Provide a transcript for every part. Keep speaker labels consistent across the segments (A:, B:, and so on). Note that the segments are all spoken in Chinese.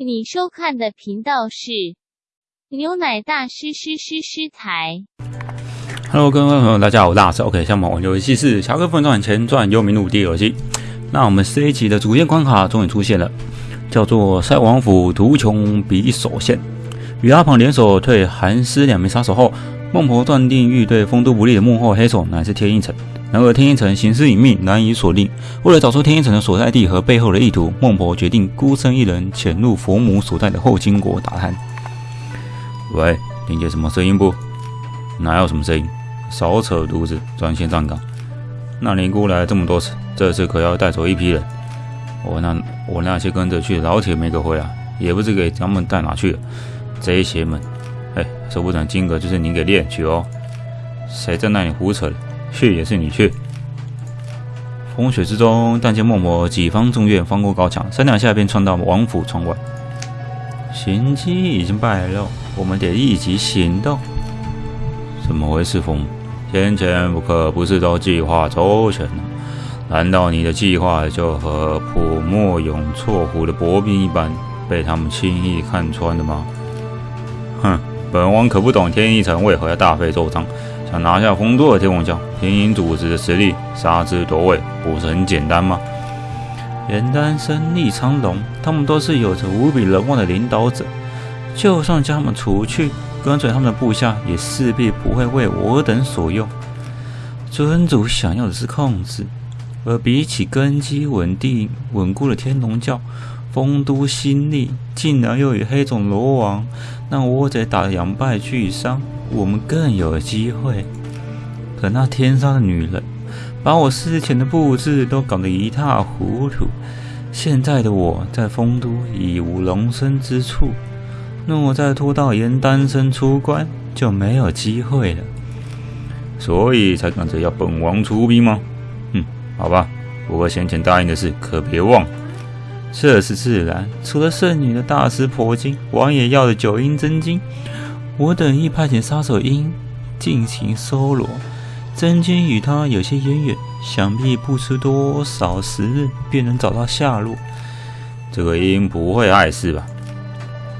A: 你收看的频道是牛奶大师师师师台。
B: Hello，各位朋友，大家好，我是大师。OK，项目玩游戏是《侠客奋传前传幽冥录》第二期。那我们这一集的主线关卡终于出现了，叫做塞王府图穷匕首现。与阿庞联手退韩师两名杀手后，孟婆断定欲对丰都不利的幕后黑手乃是天一城。然而天一城行事隐秘，难以锁定。为了找出天一城的所在地和背后的意图，孟婆决定孤身一人潜入佛母所在的后金国打探。喂，听见什么声音不？哪有什么声音？少扯犊子，专心站岗。那尼姑来了这么多次，这次可要带走一批人。我那我那些跟着去的老铁没个回来，也不知给咱们带哪去了。贼邪门！哎，说不准金额就是您给练去哦。谁在那里胡扯了？去也是你去。风雪之中，但见孟婆几方众院翻过高墙，三两下便窜到王府窗外。行迹已经败露，我们得立即行动。怎么回事，风？先前不可不是都计划周全了？难道你的计划就和普莫永错湖的薄冰一般，被他们轻易看穿了吗？哼，本王可不懂天一城为何要大费周章，想拿下丰都的天王教。天鹰组织的实力，杀之夺位，不是很简单吗？严丹生、厉苍龙，他们都是有着无比人望的领导者，就算将他们除去，跟随他们的部下也势必不会为我等所用。尊主想要的是控制，而比起根基稳定、稳固的天龙教，丰都新立，竟然又与黑种罗王那倭贼打得两败俱伤，我们更有机会。可那天杀的女人，把我事前的布置都搞得一塌糊涂。现在的我在丰都已无容身之处，若再拖到严丹生出关，就没有机会了。所以才赶着要本王出兵吗？嗯，好吧。不过先前答应的事可别忘了。这是自然。除了圣女的大师婆金，王爷要的九阴真经，我等亦派遣杀手鹰进行搜罗。真经与他有些渊源，想必不出多少时日便能找到下落。这个鹰不会碍事吧？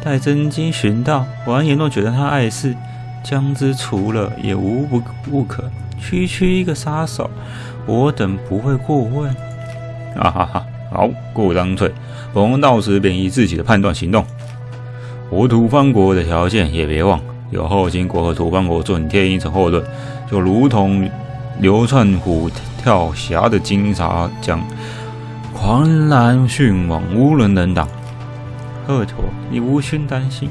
B: 待真经寻到，王爷若觉得他碍事，将之除了也无不不可。区区一个杀手，我等不会过问。哈哈哈！好，过当退。本王到时便依自己的判断行动。我土方国的条件也别忘，有后金国和土方国做你天一城后盾。就如同流窜虎跳峡的金沙江，狂澜迅猛，无人能挡。赫陀，你无需担心，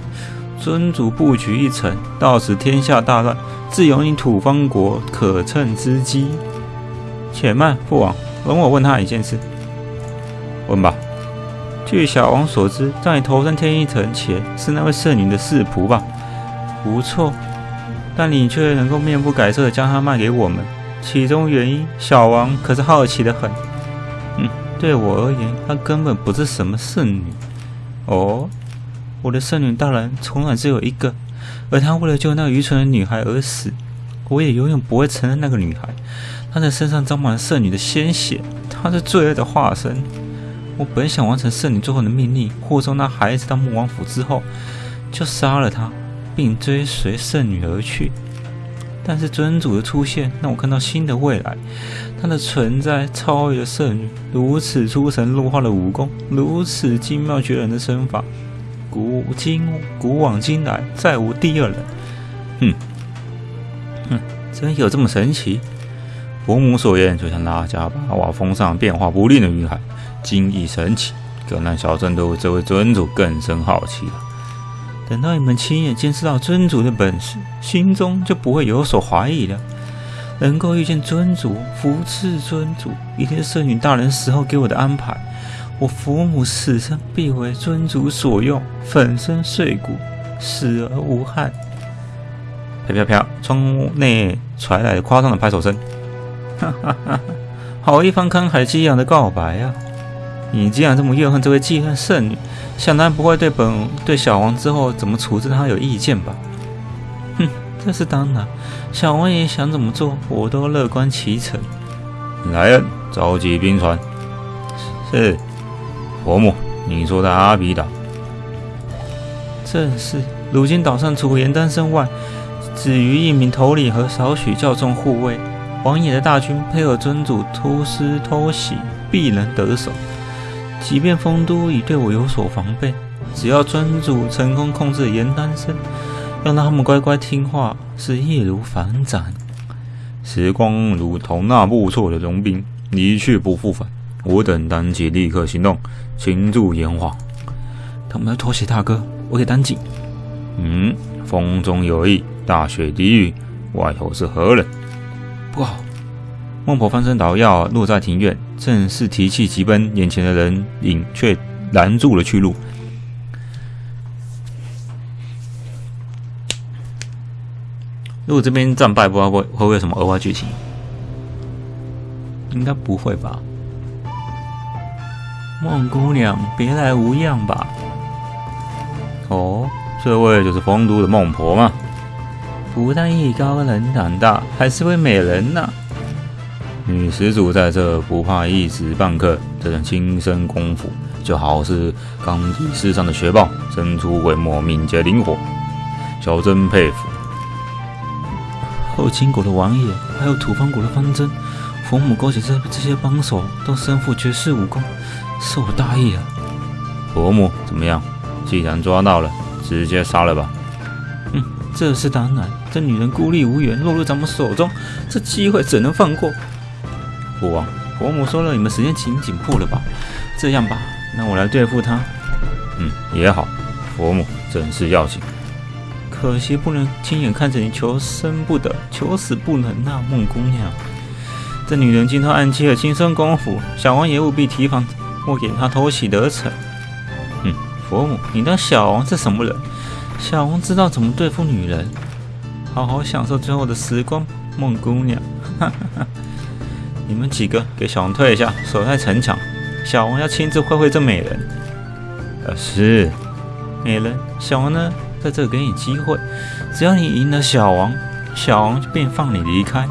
B: 尊主布局一成，到时天下大乱，自有你土方国可乘之机。且慢，父王，容我问他一件事。问吧。据小王所知，在你投身天一城前，是那位圣女的侍仆吧？不错。但你却能够面不改色地将它卖给我们，其中原因，小王可是好奇的很。嗯，对我而言，她根本不是什么圣女。哦，我的圣女大人从来只有一个，而她为了救那个愚蠢的女孩而死，我也永远不会承认那个女孩。她的身上沾满了圣女的鲜血，她是罪恶的化身。我本想完成圣女最后的命令，护送那孩子到穆王府之后，就杀了她。并追随圣女而去，但是尊主的出现让我看到新的未来。她的存在超越了圣女，如此出神入化的武功，如此精妙绝伦的身法，古今古往今来再无第二人。哼，哼，真有这么神奇？伯母所言就像拉加巴瓦峰上变化不定的云海，精异神奇，更让小镇对这位尊主更生好奇了。等到你们亲眼见识到尊主的本事，心中就不会有所怀疑了。能够遇见尊主，服侍尊主，一定是圣女大人死后给我的安排。我父母死生必为尊主所用，粉身碎骨，死而无憾。飘飘飘，窗内传来夸张的拍手声。哈哈哈！好一番慷慨激昂的告白呀！你既然这么怨恨这位记恨圣女，想当然不会对本对小王之后怎么处置她有意见吧？哼，这是当然。小王爷想怎么做，我都乐观其成。来人，召集兵船。是，伯母，你说的阿比岛正是。如今岛上除严丹生外，只余一名头领和少许教众护卫。王爷的大军配合尊主突施偷袭，必能得手。即便丰都已对我有所防备，只要尊主成功控制严丹生，让他们乖乖听话，是易如反掌。
C: 时光如同那不错的融冰，一去不复返。我等当即立刻行动，擒住炎黄。
B: 他们要偷袭大哥，我得赶紧。
C: 嗯，风中有意，大雪低雨，外头是何人？
B: 不好！孟婆翻身捣药，落在庭院，正是提气急奔，眼前的人影却拦住了去路。如果这边战败，不知道会会不会有什么额外剧情？应该不会吧？孟姑娘，别来无恙吧？
C: 哦，这位就是丰都的孟婆吗？
B: 不但艺高人胆大，还是位美人呢。
C: 女施主在这不怕一时半刻，这种轻身功夫，就好似刚地世上的雪豹，生出鬼没，敏捷灵活，小真佩服。
B: 后秦国的王爷，还有土方国的方针，佛母勾结这这些帮手，都身负绝世武功，是我大意了。
C: 佛母怎么样？既然抓到了，直接杀了吧。
B: 嗯，这是当然。这女人孤立无援，落入咱们手中，这机会怎能放过？
C: 父王，
B: 伯母说了，你们时间紧紧迫了吧？这样吧，那我来对付她。
C: 嗯，也好。佛母真是要紧，
B: 可惜不能亲眼看着你求生不得，求死不能啊，孟姑娘。这女人精通暗器和轻身功夫，小王爷务必提防，莫给她偷袭得逞。嗯，佛母，你当小王是什么人？小王知道怎么对付女人。好好享受最后的时光，孟姑娘。你们几个给小王退一下，守在城墙。小王要亲自会会这美人。
C: 呃，是。
B: 美人，小王呢，在这给你机会，只要你赢了小王，小王便放你离开。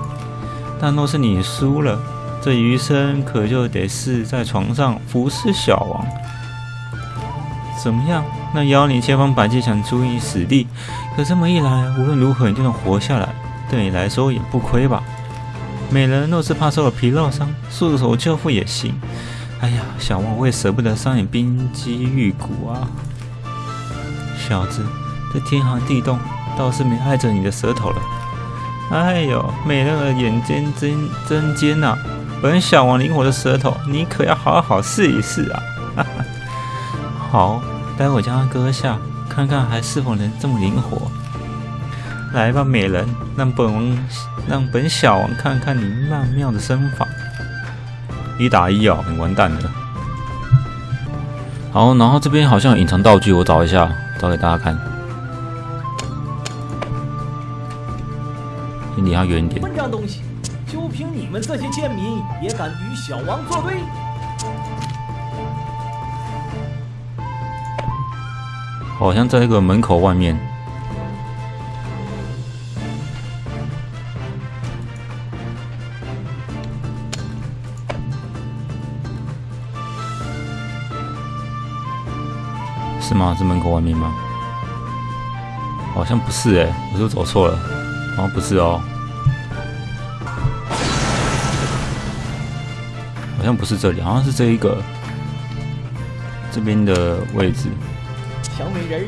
B: 但若是你输了，这余生可就得是在床上服侍小王。怎么样？那妖你千方百计想助你死地，可这么一来，无论如何你就能活下来，对你来说也不亏吧？美人若是怕受了皮肉伤，束手就缚也行。哎呀，小王我也舍不得伤你冰肌玉骨啊！小子，这天寒地冻，倒是没碍着你的舌头了。哎呦，美人儿眼尖真真尖呐！本小王灵活的舌头，你可要好好试一试啊！哈哈，好。待会将它割下，看看还是否能这么灵活。来吧，美人，让本王让本小王看看你曼妙的身法。
C: 一打一哦，你完蛋了。好，然后这边好像有隐藏道具，我找一下，找给大家看。先离他远一点。混账东西，就凭你们这些贱民，也敢与小王作对？好像在一个门口外面，是吗？是门口外面吗？好像不是哎，我是走错了，好像不是哦，好像不是这里，好像是这一个这边的位置。小美人儿，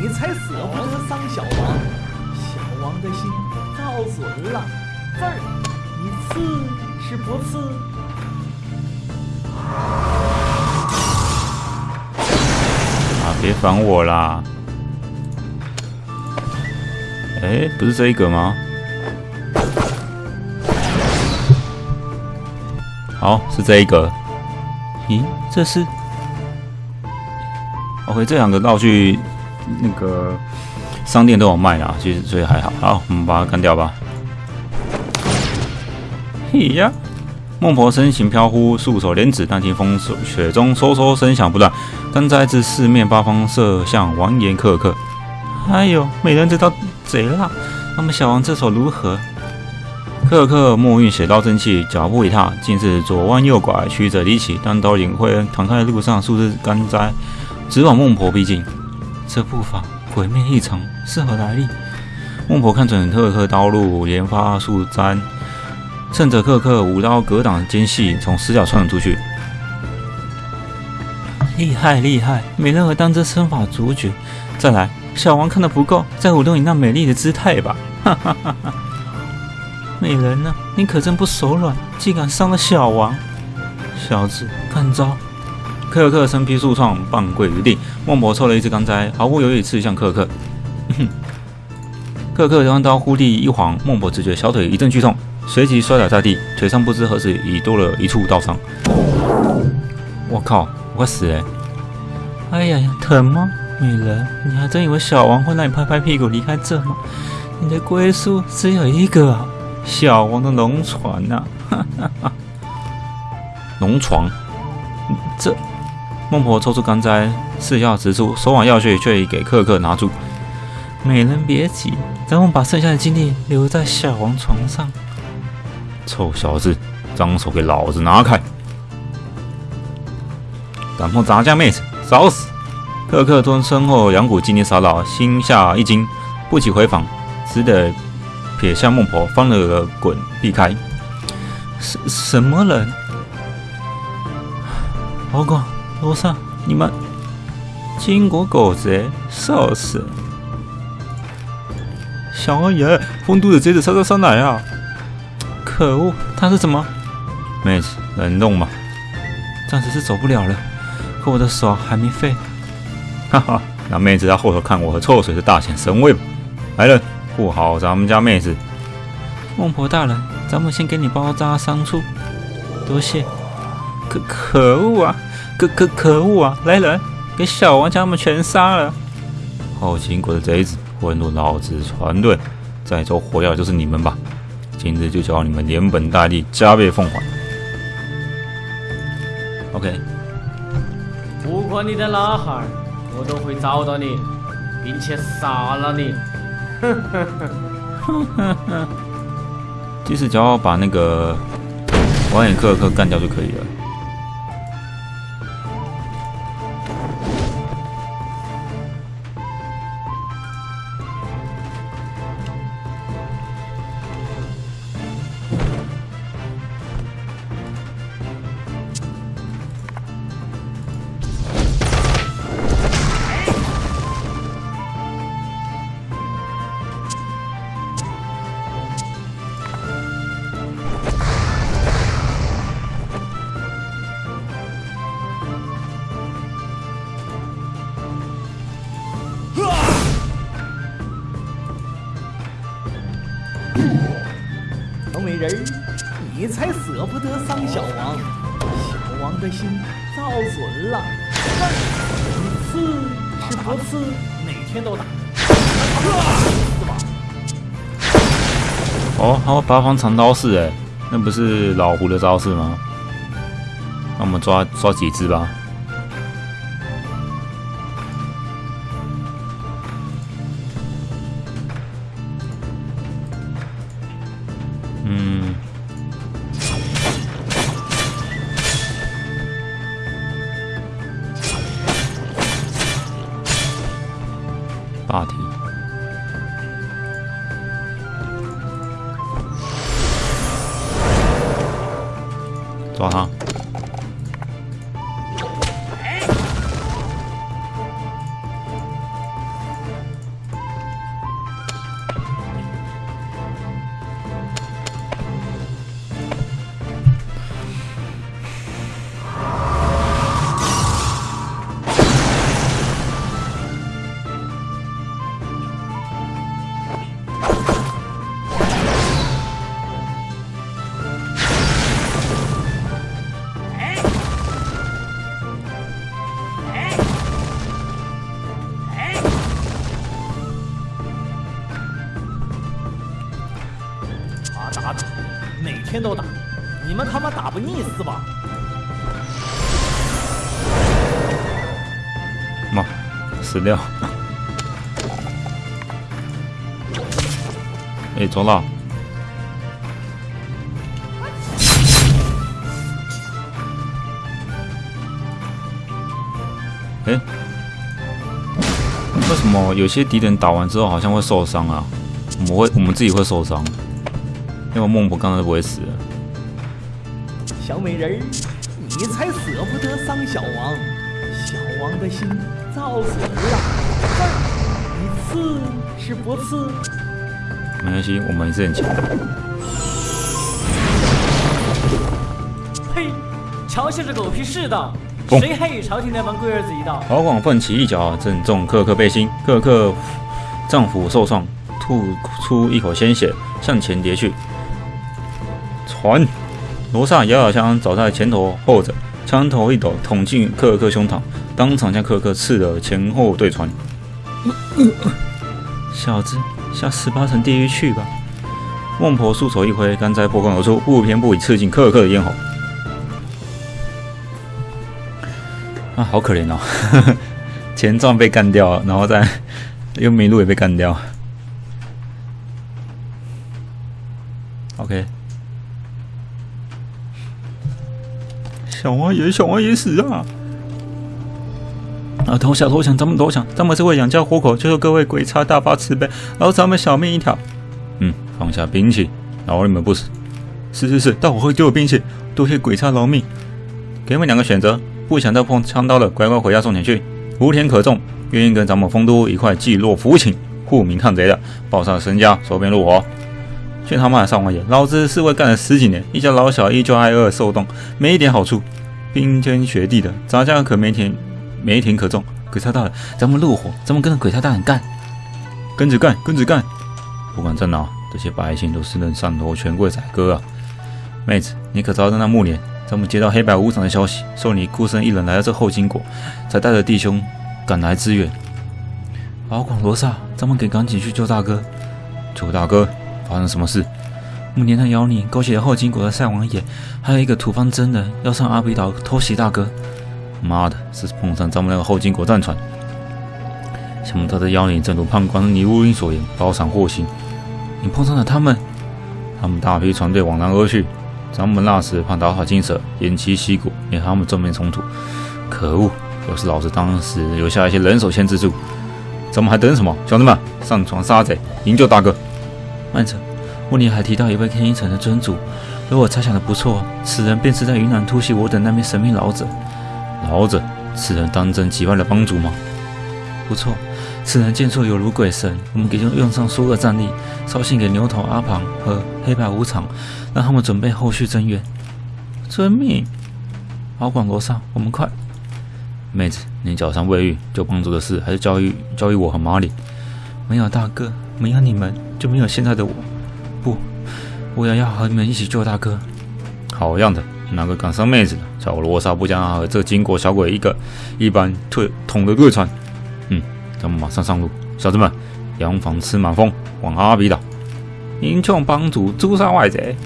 C: 你才舍不得伤小王，小王的心遭损了。字儿，你刺是不刺？别烦我啦！哎，不是这一个吗？好，是这一个。
B: 咦，这是
C: ？OK，这两个道具那个商店都有卖啊，其实所以还好。好，我们把它干掉吧。嘿呀，孟婆身形飘忽，束手莲指，但听风雪中嗖嗖声响不断，灯灾自四面八方射向王岩克克。
B: 哎呦，美人这招贼辣！那么小王这手如何？
C: 克克墨韵血刀真气，脚步一踏，竟是左弯右拐，曲折离奇。单刀领会，躺在路上数日干灾。直往孟婆逼近，
B: 这步伐毁灭异常，是何来历？孟婆看准克克刀路，连发数簪，趁着克克舞刀格挡间隙，从死角窜了出去。厉害厉害，美人和当真身法主角。再来，小王看的不够，再舞动你那美丽的姿态吧！哈哈哈哈！美人呢？你可真不手软，竟敢伤了小王！小子，看招！克克身披数创，半跪于地。孟婆抽了一支钢摘，毫不犹豫刺向克克。哼！克克将刀忽地一晃，孟婆只觉小腿一阵剧痛，随即摔倒在地，腿上不知何时已多了一处刀伤。我靠！我死了！哎呀呀，疼吗，美人？你还真以为小王会让你拍拍屁股离开这吗？你的归宿只有一个啊，小王的龙床呐！哈哈哈！
D: 龙床？
B: 这……孟婆抽出钢摘，似要直出，手腕要穴却已给克克拿住。美人别急，咱们把剩下的精力留在小王床上。
D: 臭小子，脏手给老子拿开！敢碰咱家妹子，找死！克克吞身后两股精力骚扰，心下一惊，不起回防，只得撇下孟婆，翻了个滚避开。
B: 什什么人？老公，罗刹，你们金国狗贼，笑死！
D: 小二爷，风都的贼子杀杀杀来啊！
B: 可恶，他是怎么？
D: 妹子，冷冻吧，
B: 暂时是走不了了。可我的手还没废，
D: 哈哈！那妹子在后头看我和臭水是大显神威吧？来人，护好咱们家妹子！
B: 孟婆大人，咱们先给你包扎伤处，多谢。可可恶啊！可可可恶啊！来人，给小王将他们全杀了！
D: 好秦国的贼子，混入老子船队，再走火药就是你们吧！今日就叫你们连本带利，加倍奉还。OK。
E: 不管你在哪哈儿，我都会找到你，并且杀了你。哼哼哼哼哼
D: 其实只要把那个王眼克克干掉就可以了。
C: 不得伤小王，小王的心造损了。你刺是不刺，哪天都打。是吧？
D: 哦，还有八方长刀式哎，那不是老胡的招式吗？那我们抓抓几只吧。打打，每
C: 天都打，你们他妈打不腻是吧？
D: 妈，死掉！哎，中了！哎，
B: 为什么有些敌人打完之后好像会受伤啊？我们会我们自己会受伤，因为孟婆刚才不会死。
C: 小美人儿，你才舍不得伤小王，小王的心遭损了。你刺是不刺？
B: 没关系，我们还是很强。
E: 呸！瞧些这狗屁世道，谁还与朝廷那帮龟儿子一道？
B: 郝广奋起一脚，正中克克背心，克克脏腑受创，吐出一口鲜血，向前跌去。还，罗刹摇摇枪早在前头候着，枪头一抖，捅进克尔克胸膛，当场将克尔克刺得前后对穿。小子，下十八层地狱去吧！孟婆束手一挥，干柴破空而出，不偏不倚刺进克尔克的咽喉。啊，好可怜哦！前传被干掉，然后再又麋鹿也被干掉。OK，小王爷，小王爷死啊！啊，投降投降，咱们投降，咱们是为养家糊口，求求各位鬼差大发慈悲，饶咱们小命一条。嗯，放下兵器，饶你们不死。是是是，大伙会丢我兵器，多谢鬼差饶命。给你们两个选择，不想再碰枪刀了，乖乖回家送钱去。无田可种，愿意跟咱们丰都一块济弱扶倾，护民抗贼的，报上身家，收编入伙。去他妈的上王爷！老子侍卫干了十几年，一家老小依旧挨饿受冻，没一点好处。冰天雪地的，咱家可没田，没田可种。鬼差大人，咱们怒火，咱们跟着鬼差大人干，跟着干，跟着干。不管在哪，这些百姓都是能上头权贵宰割啊！妹子，你可知道那暮年，咱们接到黑白无常的消息，说你孤身一人来到这后金国，才带着弟兄赶来支援。敖广罗刹，咱们得赶紧去救大哥。救大哥，发生什么事？暮年他妖孽勾结了后金国的赛王爷，还有一个土方真人要上阿比岛偷袭大哥。妈的，是碰上咱们那个后金国战船。想不到这妖孽正如判官倪如云所言，包藏祸心。你碰上了他们，他们大批船队往南而去。咱们那时怕打草惊蛇，偃旗息鼓，免他们正面冲突。可恶！要是老子当时留下一些人手牵制住，咱们还等什么？兄弟们，上船杀贼，营救大哥！慢着，雾里还提到一位天一城的尊主，如我猜想的不错，此人便是在云南突袭我等那名神秘老者。老者，此人当真击败了帮主吗？不错，此人剑术有如鬼神，我们给就用上所有战力，捎信给牛头阿庞和黑白无常，让他们准备后续增援。遵命。敖广楼上，我们快！妹子，你脚上未愈，救帮主的事还是交于交于我和马里。没有大哥，没有你们，就没有现在的我。不，我也要和你们一起救大哥。好样的！哪个敢伤妹子，叫我罗刹不将他和这金国小鬼一个一般退捅的对穿。嗯，咱们马上上路，小子们，扬防吃满风，往阿比岛。英雄帮主诛杀外贼，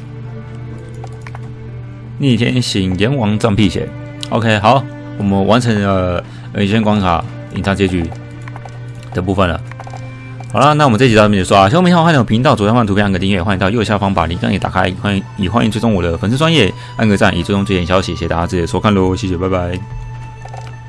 B: 逆天行阎王战辟邪。OK，好，我们完成了呃一关卡隐藏结局的部分了。好了，那我们这集到这边结束啊！喜欢我们好，欢迎我频道左下方的图片按个订阅，欢迎到右下方把铃铛也打开，欢迎也欢迎追踪我的粉丝专业，按个赞以追踪最新消息。谢谢大家直接收看喽，谢谢，拜拜。